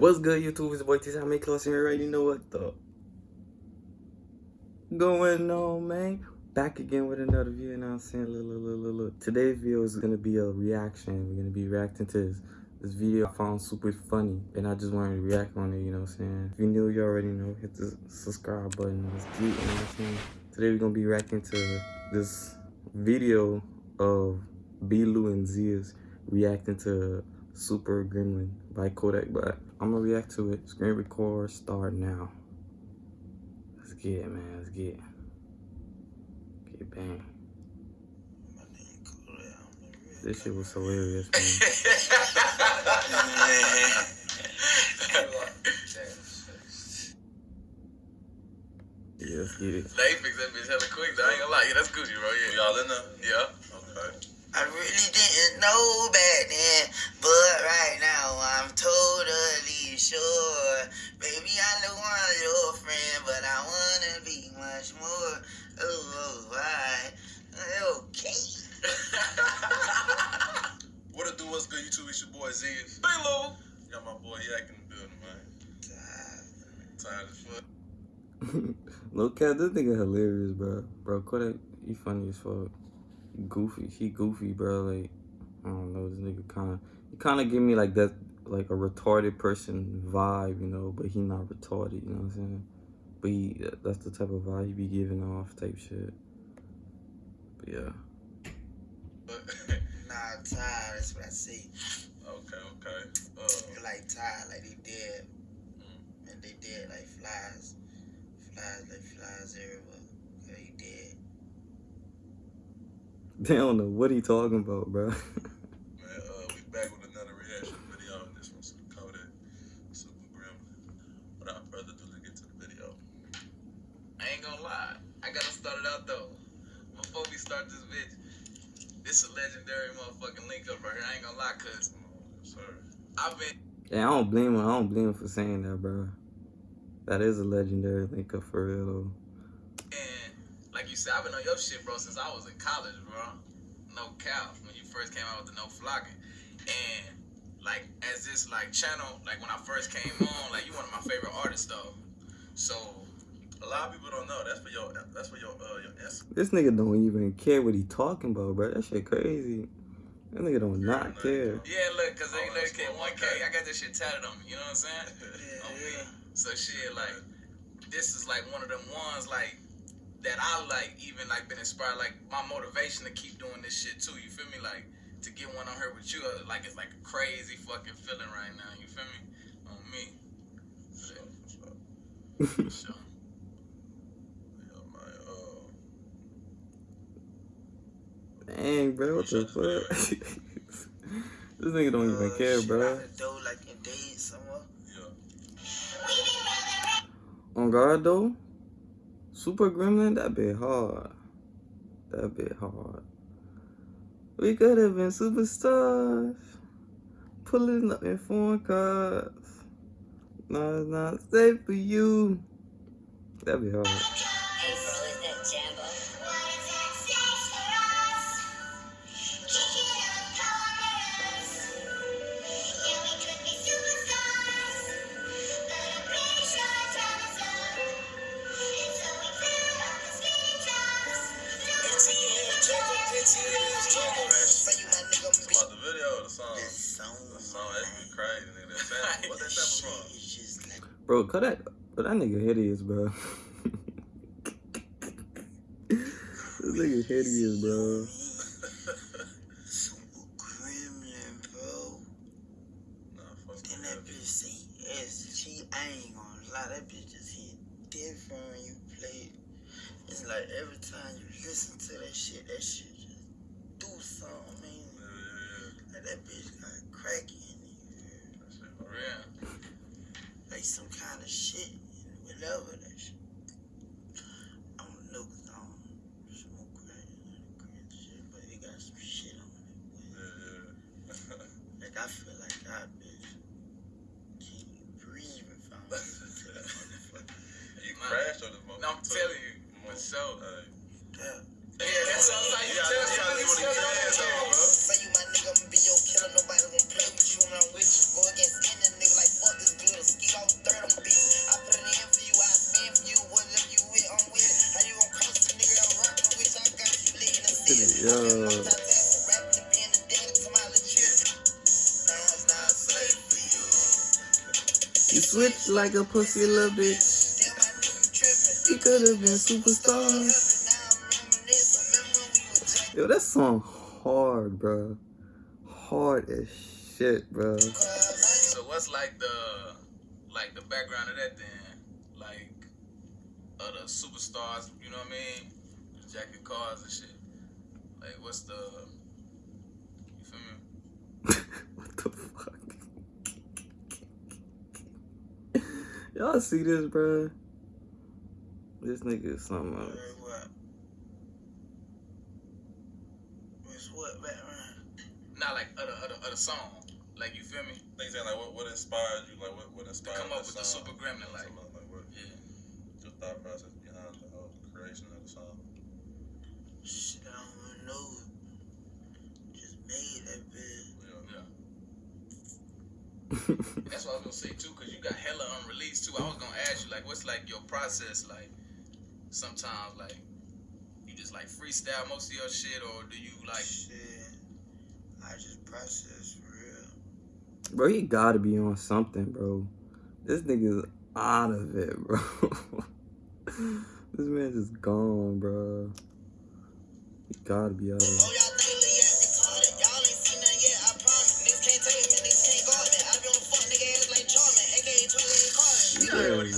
What's good, YouTube? It's boy T. I make close and you already know what the going on, man. Back again with another video, you know what I'm saying? Look, look, look, look. Today's video is gonna be a reaction. We're gonna be reacting to this, this video I found super funny, and I just wanted to react on it, you know what I'm saying? If you knew, you already know. Hit the subscribe button. You know what I'm saying? Today we're gonna be reacting to this video of B-Lou and Zias reacting to Super Gremlin by Kodak Black. I'm gonna react to it. Screen record, start now. Let's get it, man. Let's get it. Get bang. This shit was hilarious, man. yeah, let's get it. They fix that bitch hella quick. Though. I ain't gonna lie. Yeah, that's Gucci, bro. Yeah. Y'all in there? Yeah. Okay. I really didn't know back then, but right now I'm totally sure. Baby, I know I'm your friend, but I wanna be much more. Oh, oh. Okay. What it do? What's good, YouTube? It's your boy Zias. Hey, Lou. Got my boy Yak in the building, man. Tired as fuck. no cat, this nigga hilarious, bro. Bro, Kodak, he funny as fuck. Goofy, he goofy, bro. Like, I don't know, this nigga kind of, he kind of give me like that, like a retarded person vibe, you know. But he not retarded, you know what I'm saying? But he, that's the type of vibe he be giving off, type shit. But yeah. But, Nah, tired, that's what I see. okay, okay. Uh, You're like tired, like they dead. And they dead like flies. Flies like flies everywhere. Yeah, he dead. They don't know what he talking about, bro. man, uh, we back with another reaction video. And this one's Kodak Super Gremlin. Without further ado, let's get to the video. I ain't gonna lie. I gotta start it out though. Before we start this bitch, this a legendary motherfucking link up right here. I ain't gonna lie, cause I've been Yeah, I don't blame him. I don't blame him for saying that, bro. That is a legendary link up for real, though. and like you said, I've been on your shit, bro, since I was in college, bro. No cap. When you first came out with the No Flockin. And like as this like channel, like when I first came on, like you one of my favorite artists though. So A lot of people don't know. That's for your. That's for your. Uh, your This nigga don't even care what he talking about, bro. That shit crazy. That nigga don't not care. Yeah, look, cause they Oh, let that's get one K. I got this shit tatted on me. You know what I'm saying? Yeah, on yeah. me. So shit, like, this is like one of them ones like that I like even like been inspired. Like my motivation to keep doing this shit too. You feel me? Like to get one on her with you, uh, like it's like a crazy fucking feeling right now. You feel me? On me. For sure, for sure. For sure. Yeah, man. Uh, Dang, bro, what the fuck? this nigga don't even Uh, care, bro. out like in days somewhere. yeah. On guard though, Super Gremlin, that bit hard. That bit hard. We could have been superstars, pulling up in foreign cars. No, it's not safe for you. That'd be hard. Bro, cut that. But that nigga hideous, bro. this nigga hideous, bro. super gremlin, bro. Nah, fuck Then that. that bitch say yes. She, I ain't that bitch just hit different when you play it. It's like every time you listen to that shit, that shit just do something, man. Yeah, Like that bitch got crack in it. that shit For for real. Like some kind of shit. Whatever that shit. You like a pussy little bitch. You could have been superstars. Yo, that song hard, bro. Hard as shit, bro. So what's like the like the background of that then? Like of the superstars, you know what I mean? The jacket cars and shit. Like what's the you feel me? what the fuck? Y'all see this, bro? This nigga is something else. What? What's what background? Not like other other other song. Like you feel me? Things saying like what, what inspired you? Like what, what To inspired come up this with the super gremlin like like what yeah. your thought process behind the whole creation of the song? Shit, I don't even know. Just made that bitch. Yeah. Yeah. That's what I was gonna say too, cause you got hella unreleased too. I was gonna ask you like, what's like your process like? Sometimes like, you just like freestyle most of your shit, or do you like? Shit. I just process for real. Bro, he gotta be on something, bro. This nigga's out of it, bro. this man just gone, bro. He gotta be out of Oh, it.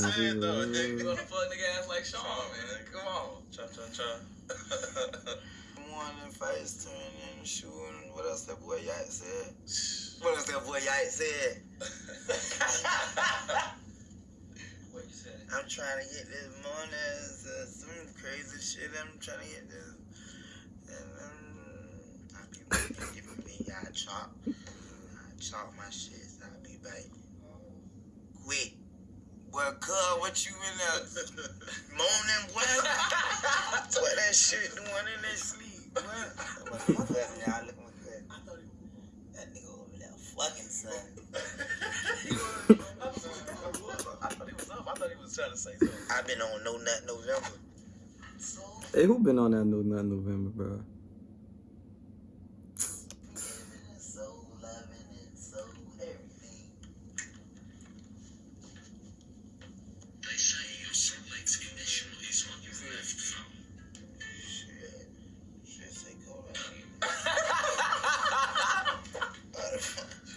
Heard what he Yeah, said though. nigga. Nigga, you gonna fuck nigga ass like Sean, man. Come on. Cha cha cha. One and fights turn and shooting. What else that boy Yak said? What else that boy Yak said? What you said? I'm trying to get this money. Uh, some crazy shit. I'm trying to get this. And um, I be giving me. I chop. I chop my shit. So I'll be back. Quick. Well, cuz, what you in there moaning, boy? what that shit doing in their sleep, boy? Look at my cousin, y'all. Look at my cousin. I thought he That nigga over there fucking son. I thought he was up. I thought he was trying to say something. i been on No Nut November. Hey, who been on that No Nut November, bro?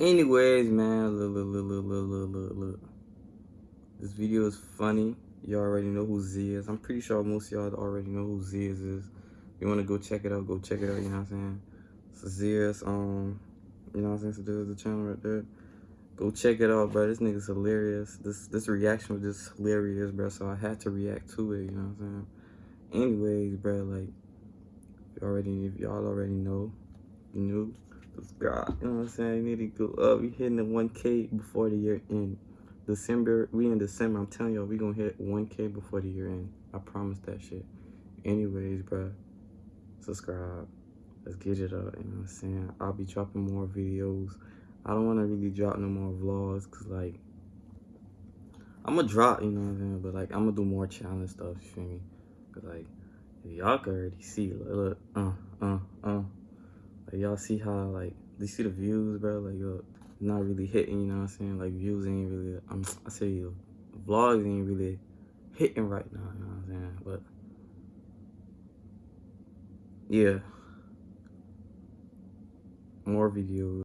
Anyways, man, look, look, look, look, look, look, look, This video is funny. You already know who Z is. I'm pretty sure most y'all already know who Z is. If you want to go check it out, go check it out, you know what I'm saying? So Z is, um, you know what I'm saying? So there's the channel right there. Go check it out, bro. This nigga's hilarious. This this reaction was just hilarious, bro. So I had to react to it, you know what I'm saying? Anyways, bro, like, already, if y'all already know, you know subscribe. You know what I'm saying? You need to go up. We hitting the 1K before the year end. December, we in December. I'm telling y'all, we gonna hit 1K before the year end. I promise that shit. Anyways, bro, subscribe. Let's get it up. You know what I'm saying? I'll be dropping more videos. I don't want to really drop no more vlogs because, like, I'm gonna drop, you know what I'm saying? But, like, I'm gonna do more challenge stuff, you feel me? Because, like, y'all can already see, look, look, uh. Y'all see how, like, you see the views, bro? Like, look, not really hitting, you know what I'm saying? Like, views ain't really, um, I say, uh, vlogs ain't really hitting right now, you know what I'm saying? But, yeah. More videos.